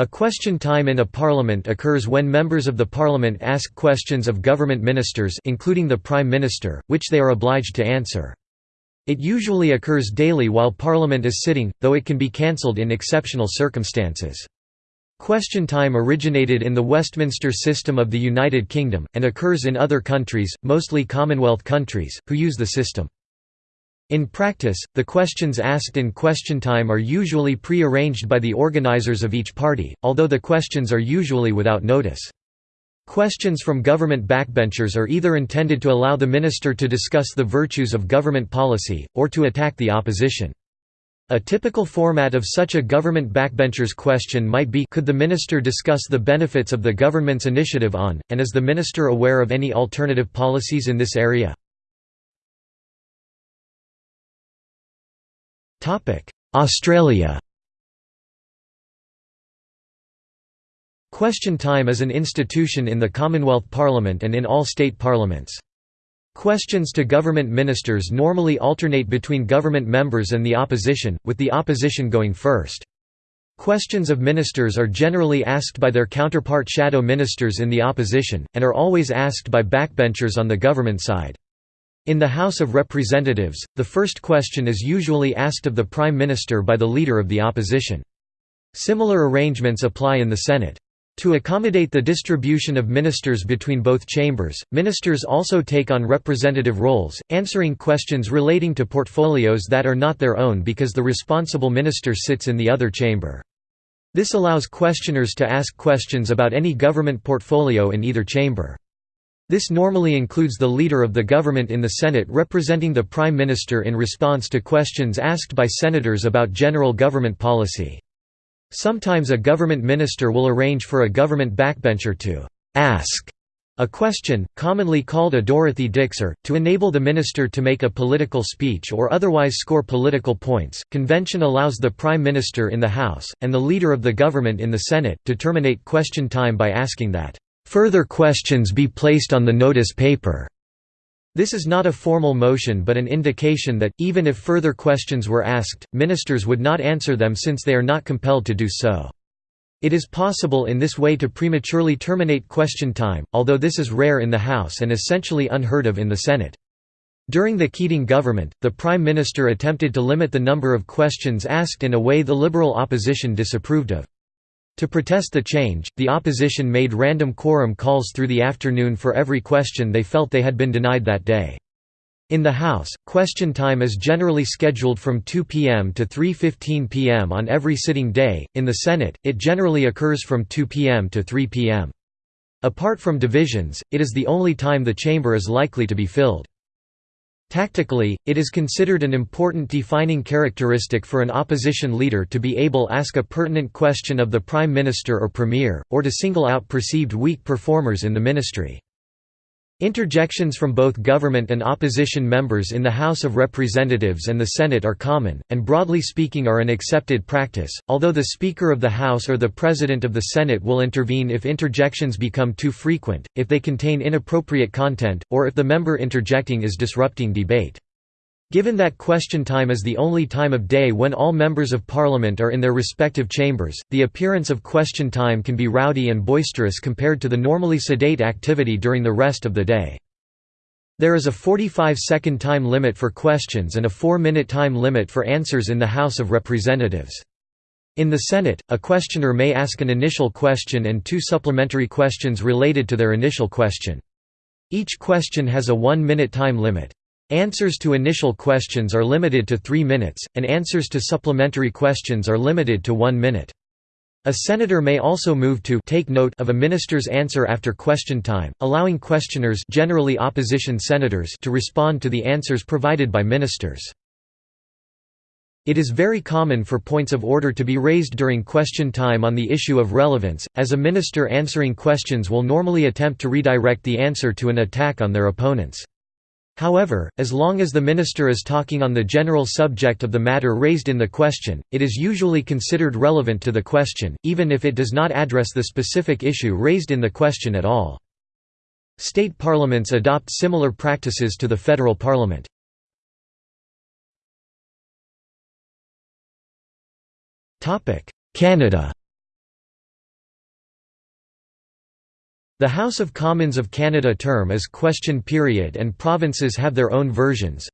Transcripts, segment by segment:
A question time in a parliament occurs when members of the parliament ask questions of government ministers including the prime minister, which they are obliged to answer. It usually occurs daily while parliament is sitting, though it can be cancelled in exceptional circumstances. Question time originated in the Westminster system of the United Kingdom, and occurs in other countries, mostly Commonwealth countries, who use the system. In practice, the questions asked in question time are usually pre-arranged by the organizers of each party, although the questions are usually without notice. Questions from government backbenchers are either intended to allow the minister to discuss the virtues of government policy, or to attack the opposition. A typical format of such a government backbencher's question might be could the minister discuss the benefits of the government's initiative on, and is the minister aware of any alternative policies in this area? Australia Question time is an institution in the Commonwealth Parliament and in all state parliaments. Questions to government ministers normally alternate between government members and the opposition, with the opposition going first. Questions of ministers are generally asked by their counterpart shadow ministers in the opposition, and are always asked by backbenchers on the government side. In the House of Representatives, the first question is usually asked of the Prime Minister by the Leader of the Opposition. Similar arrangements apply in the Senate. To accommodate the distribution of ministers between both chambers, ministers also take on representative roles, answering questions relating to portfolios that are not their own because the responsible minister sits in the other chamber. This allows questioners to ask questions about any government portfolio in either chamber. This normally includes the leader of the government in the Senate representing the Prime Minister in response to questions asked by senators about general government policy. Sometimes a government minister will arrange for a government backbencher to «ask» a question, commonly called a Dorothy Dixer, to enable the minister to make a political speech or otherwise score political points. Convention allows the Prime Minister in the House, and the Leader of the government in the Senate, to terminate question time by asking that Further questions be placed on the notice paper. This is not a formal motion but an indication that, even if further questions were asked, ministers would not answer them since they are not compelled to do so. It is possible in this way to prematurely terminate question time, although this is rare in the House and essentially unheard of in the Senate. During the Keating government, the Prime Minister attempted to limit the number of questions asked in a way the Liberal opposition disapproved of. To protest the change, the opposition made random quorum calls through the afternoon for every question they felt they had been denied that day. In the House, question time is generally scheduled from 2 p.m. to 3.15 p.m. on every sitting day, in the Senate, it generally occurs from 2 p.m. to 3 p.m. Apart from divisions, it is the only time the chamber is likely to be filled. Tactically, it is considered an important defining characteristic for an opposition leader to be able ask a pertinent question of the prime minister or premier, or to single out perceived weak performers in the ministry. Interjections from both government and opposition members in the House of Representatives and the Senate are common, and broadly speaking are an accepted practice, although the Speaker of the House or the President of the Senate will intervene if interjections become too frequent, if they contain inappropriate content, or if the member interjecting is disrupting debate. Given that question time is the only time of day when all members of parliament are in their respective chambers, the appearance of question time can be rowdy and boisterous compared to the normally sedate activity during the rest of the day. There is a 45-second time limit for questions and a 4-minute time limit for answers in the House of Representatives. In the Senate, a questioner may ask an initial question and two supplementary questions related to their initial question. Each question has a one-minute time limit. Answers to initial questions are limited to three minutes, and answers to supplementary questions are limited to one minute. A senator may also move to take note of a minister's answer after question time, allowing questioners generally opposition senators to respond to the answers provided by ministers. It is very common for points of order to be raised during question time on the issue of relevance, as a minister answering questions will normally attempt to redirect the answer to an attack on their opponents. However, as long as the minister is talking on the general subject of the matter raised in the question, it is usually considered relevant to the question, even if it does not address the specific issue raised in the question at all. State parliaments adopt similar practices to the federal parliament. Canada The House of Commons of Canada term is question period and provinces have their own versions.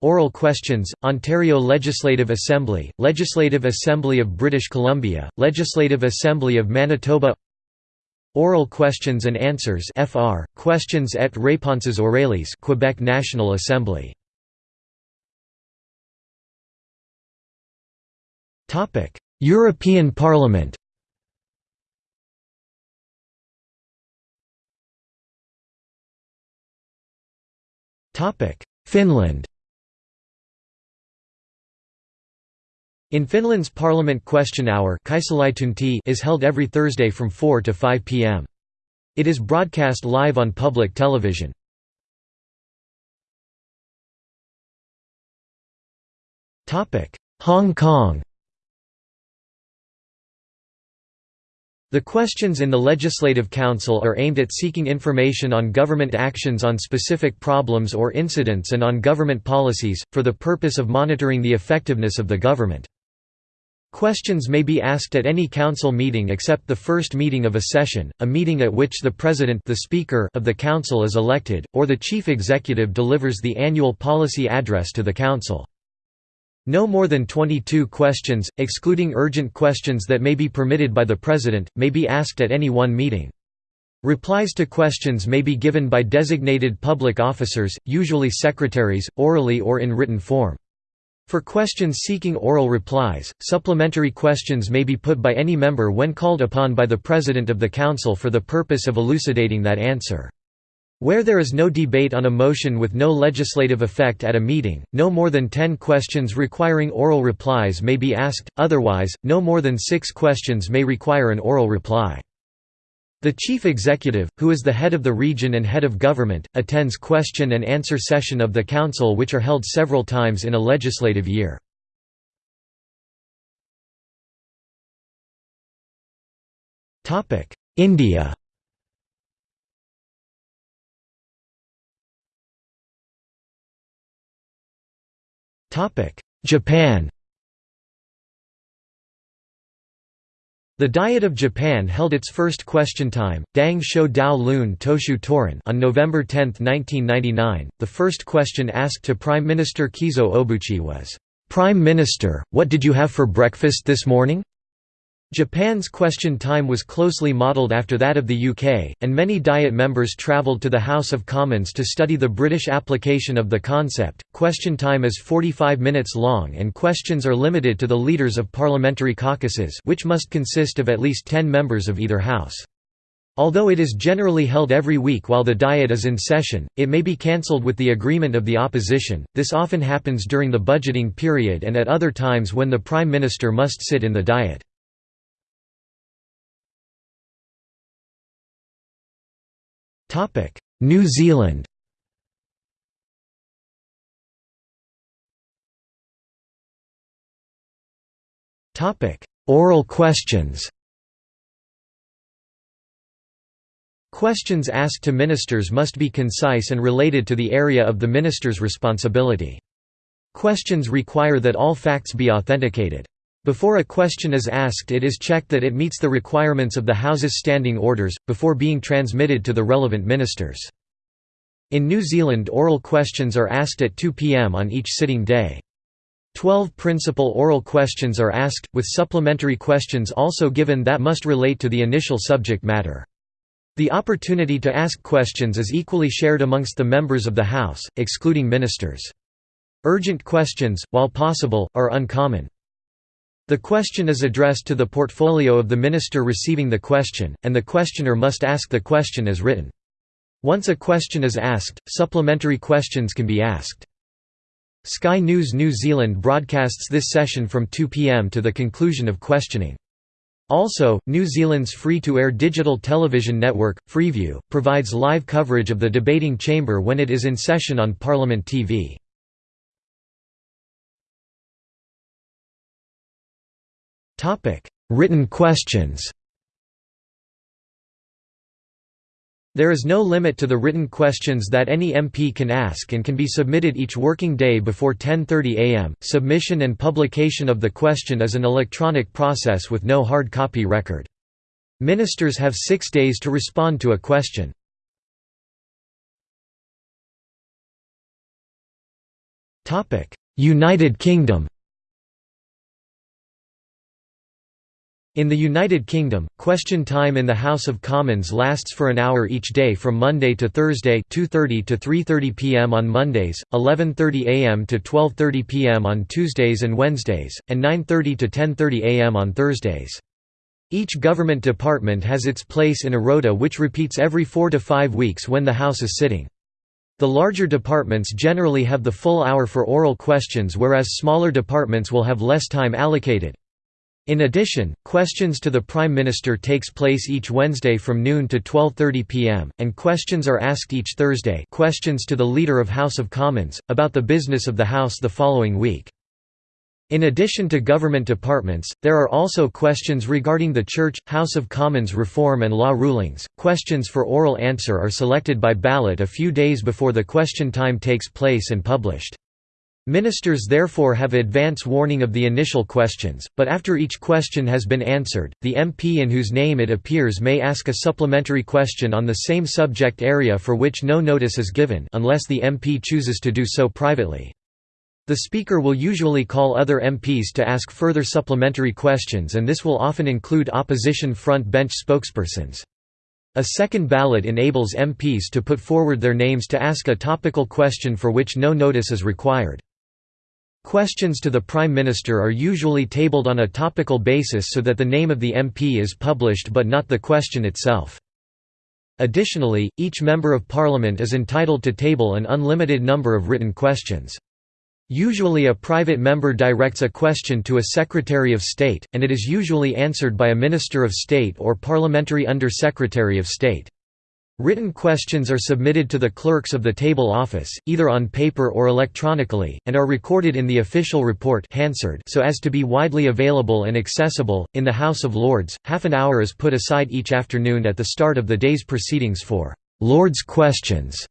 Oral questions, Ontario Legislative Assembly, Legislative Assembly of British Columbia, Legislative Assembly of Manitoba. Oral questions and answers FR, questions et réponses orales Quebec National Assembly. European Parliament Finland In Finland's Parliament Question Hour is held every Thursday from 4 to 5 p.m. It is broadcast live on public television. Hong Kong The questions in the Legislative Council are aimed at seeking information on government actions on specific problems or incidents and on government policies, for the purpose of monitoring the effectiveness of the government. Questions may be asked at any council meeting except the first meeting of a session, a meeting at which the president the speaker of the council is elected, or the chief executive delivers the annual policy address to the council. No more than 22 questions, excluding urgent questions that may be permitted by the President, may be asked at any one meeting. Replies to questions may be given by designated public officers, usually secretaries, orally or in written form. For questions seeking oral replies, supplementary questions may be put by any member when called upon by the President of the Council for the purpose of elucidating that answer. Where there is no debate on a motion with no legislative effect at a meeting, no more than ten questions requiring oral replies may be asked, otherwise, no more than six questions may require an oral reply. The chief executive, who is the head of the region and head of government, attends question and answer session of the council which are held several times in a legislative year. India Japan The Diet of Japan held its first question time, Dang Shou Dao Lun Toshu Toron on November 10, 1999. The first question asked to Prime Minister Keizo Obuchi was, "Prime Minister, what did you have for breakfast this morning?" Japan's question time was closely modelled after that of the UK, and many Diet members travelled to the House of Commons to study the British application of the concept. Question time is 45 minutes long and questions are limited to the leaders of parliamentary caucuses, which must consist of at least 10 members of either house. Although it is generally held every week while the Diet is in session, it may be cancelled with the agreement of the opposition. This often happens during the budgeting period and at other times when the Prime Minister must sit in the Diet. New Zealand Oral questions Questions asked to ministers must be concise and related to the area of the minister's responsibility. Questions require that all facts be authenticated. Before a question is asked it is checked that it meets the requirements of the House's standing orders, before being transmitted to the relevant ministers. In New Zealand oral questions are asked at 2 p.m. on each sitting day. Twelve principal oral questions are asked, with supplementary questions also given that must relate to the initial subject matter. The opportunity to ask questions is equally shared amongst the members of the House, excluding ministers. Urgent questions, while possible, are uncommon. The question is addressed to the portfolio of the minister receiving the question, and the questioner must ask the question as written. Once a question is asked, supplementary questions can be asked. Sky News New Zealand broadcasts this session from 2 pm to the conclusion of questioning. Also, New Zealand's free-to-air digital television network, Freeview, provides live coverage of the debating chamber when it is in session on Parliament TV. Written questions There is no limit to the written questions that any MP can ask and can be submitted each working day before 10:30 a.m. Submission and publication of the question is an electronic process with no hard copy record. Ministers have six days to respond to a question. United Kingdom In the United Kingdom, question time in the House of Commons lasts for an hour each day from Monday to Thursday 2.30 to 3.30 pm on Mondays, 11.30 am to 12.30 pm on Tuesdays and Wednesdays, and 9.30 to 10.30 am on Thursdays. Each government department has its place in a rota which repeats every four to five weeks when the House is sitting. The larger departments generally have the full hour for oral questions whereas smaller departments will have less time allocated. In addition, questions to the Prime Minister takes place each Wednesday from noon to 12.30 pm, and questions are asked each Thursday questions to the Leader of House of Commons, about the business of the House the following week. In addition to government departments, there are also questions regarding the Church, House of Commons reform and law rulings. Questions for oral answer are selected by ballot a few days before the question time takes place and published. Ministers therefore have advance warning of the initial questions, but after each question has been answered, the MP in whose name it appears may ask a supplementary question on the same subject area for which no notice is given unless the MP chooses to do so privately. The Speaker will usually call other MPs to ask further supplementary questions and this will often include opposition front bench spokespersons. A second ballot enables MPs to put forward their names to ask a topical question for which no notice is required. Questions to the Prime Minister are usually tabled on a topical basis so that the name of the MP is published but not the question itself. Additionally, each Member of Parliament is entitled to table an unlimited number of written questions. Usually a private member directs a question to a Secretary of State, and it is usually answered by a Minister of State or Parliamentary Under-Secretary of State. Written questions are submitted to the clerks of the table office, either on paper or electronically, and are recorded in the official report so as to be widely available and accessible. In the House of Lords, half an hour is put aside each afternoon at the start of the day's proceedings for Lords' questions.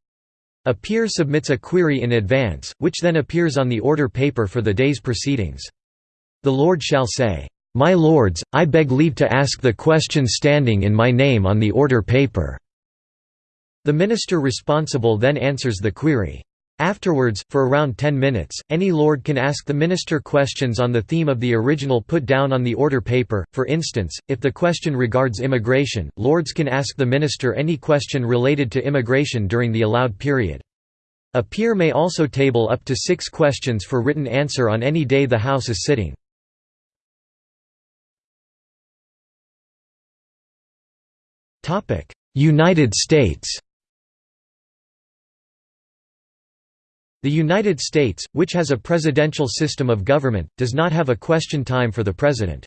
A peer submits a query in advance, which then appears on the order paper for the day's proceedings. The Lord shall say, "'My lords, I beg leave to ask the question standing in my name on the order paper." The minister responsible then answers the query. Afterwards, for around 10 minutes, any lord can ask the minister questions on the theme of the original put down on the order paper. For instance, if the question regards immigration, lords can ask the minister any question related to immigration during the allowed period. A peer may also table up to six questions for written answer on any day the House is sitting. United States The United States, which has a presidential system of government, does not have a question time for the President.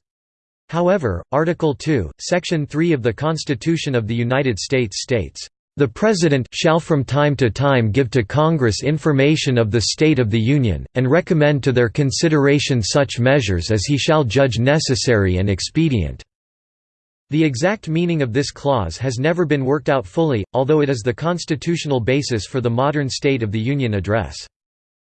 However, Article 2, Section 3 of the Constitution of the United States states, "...the President shall from time to time give to Congress information of the state of the Union, and recommend to their consideration such measures as he shall judge necessary and expedient." The exact meaning of this clause has never been worked out fully, although it is the constitutional basis for the modern State of the Union address.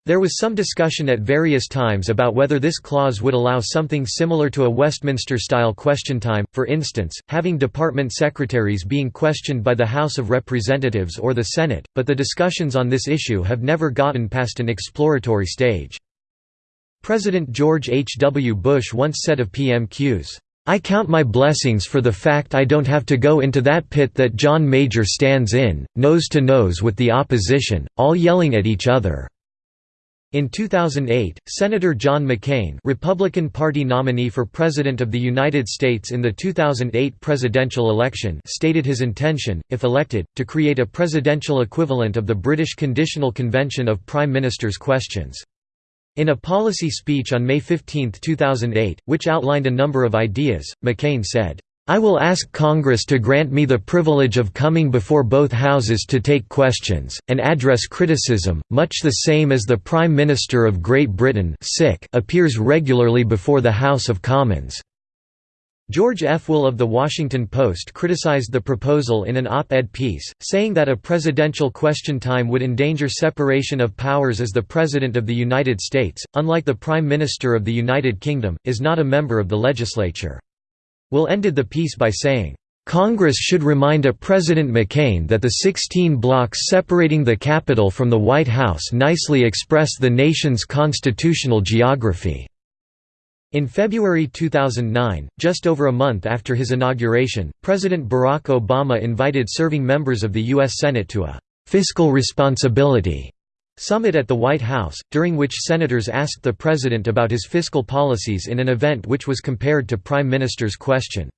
There was some discussion at various times about whether this clause would allow something similar to a Westminster-style question time, for instance, having department secretaries being questioned by the House of Representatives or the Senate, but the discussions on this issue have never gotten past an exploratory stage. President George H. W. Bush once said of PMQs, I count my blessings for the fact I don't have to go into that pit that John Major stands in, nose to nose with the opposition, all yelling at each other." In 2008, Senator John McCain Republican Party nominee for President of the United States in the 2008 presidential election stated his intention, if elected, to create a presidential equivalent of the British Conditional Convention of Prime Minister's Questions. In a policy speech on May 15, 2008, which outlined a number of ideas, McCain said, I will ask Congress to grant me the privilege of coming before both houses to take questions, and address criticism, much the same as the Prime Minister of Great Britain appears regularly before the House of Commons. George F. Will of The Washington Post criticized the proposal in an op-ed piece, saying that a presidential question time would endanger separation of powers as the President of the United States, unlike the Prime Minister of the United Kingdom, is not a member of the legislature. Will ended the piece by saying, Congress should remind a President McCain that the 16 blocks separating the Capitol from the White House nicely express the nation's constitutional geography." In February 2009, just over a month after his inauguration, President Barack Obama invited serving members of the U.S. Senate to a «fiscal responsibility» summit at the White House, during which senators asked the president about his fiscal policies in an event which was compared to Prime Minister's question.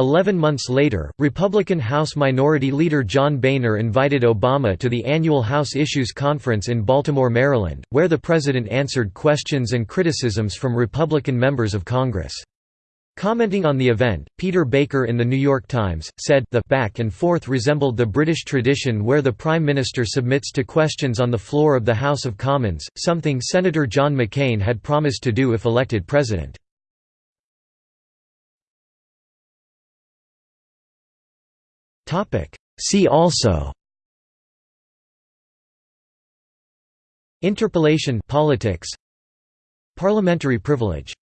Eleven months later, Republican House Minority Leader John Boehner invited Obama to the annual House Issues Conference in Baltimore, Maryland, where the president answered questions and criticisms from Republican members of Congress. Commenting on the event, Peter Baker in The New York Times, said, the back and forth resembled the British tradition where the Prime Minister submits to questions on the floor of the House of Commons, something Senator John McCain had promised to do if elected president. See also Interpellation politics Parliamentary privilege